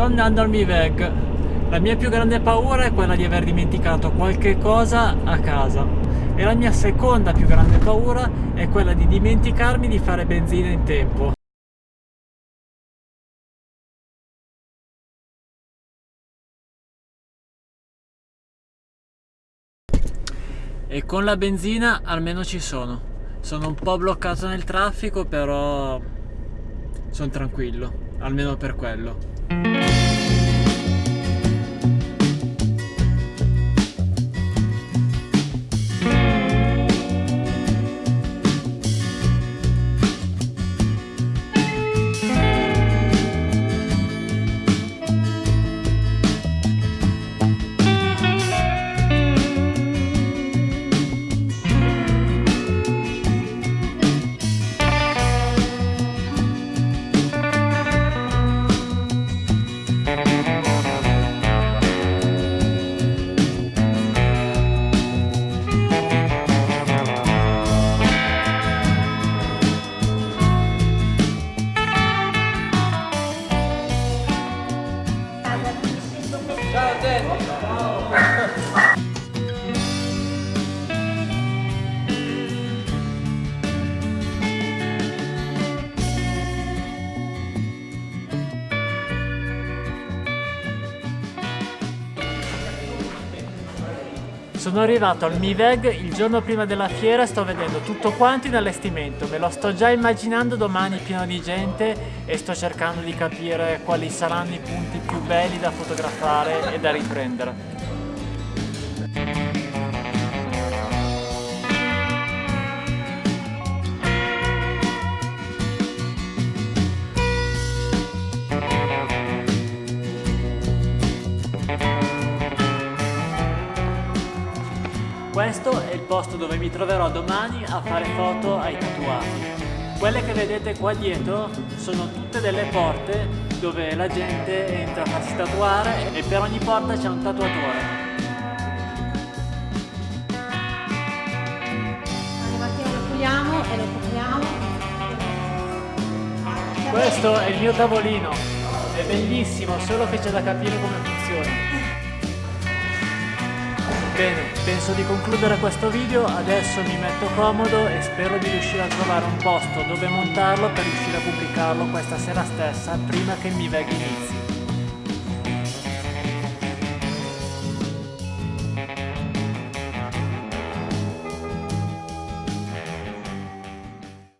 Sto andando al Miveg. La mia più grande paura è quella di aver dimenticato qualche cosa a casa. E la mia seconda più grande paura è quella di dimenticarmi di fare benzina in tempo. E con la benzina almeno ci sono. Sono un po' bloccato nel traffico, però sono tranquillo, almeno per quello. Sono arrivato al Miveg il giorno prima della fiera e sto vedendo tutto quanto in allestimento, me lo sto già immaginando domani pieno di gente e sto cercando di capire quali saranno i punti più belli da fotografare e da riprendere. Questo è il posto dove mi troverò domani a fare foto ai tatuati. Quelle che vedete qua dietro sono tutte delle porte dove la gente entra a farsi tatuare e per ogni porta c'è un tatuatore. E lo puliamo. Questo è il mio tavolino, è bellissimo, solo che c'è da capire come funziona. Bene, penso di concludere questo video, adesso mi metto comodo e spero di riuscire a trovare un posto dove montarlo per riuscire a pubblicarlo questa sera stessa prima che mi veghi inizi.